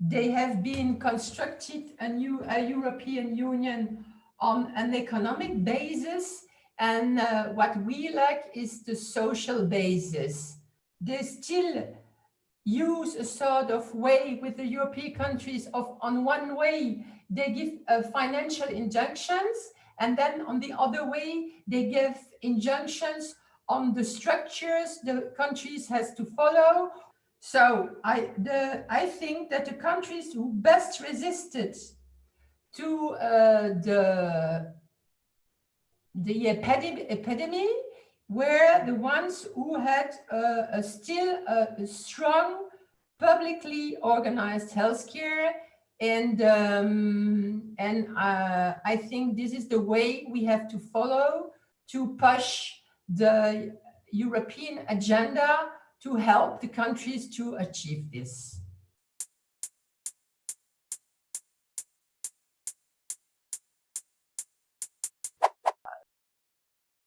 they have been constructed a new a European Union on an economic basis. And uh, what we lack is the social basis. They still use a sort of way with the European countries of on one way, they give uh, financial injunctions and then on the other way, they give injunctions on the structures the countries has to follow. So I, the, I think that the countries who best resisted to uh, the, the epidemic, epidemic were the ones who had uh, a still a, strong publicly organized healthcare and um, and uh, I think this is the way we have to follow to push the European agenda to help the countries to achieve this.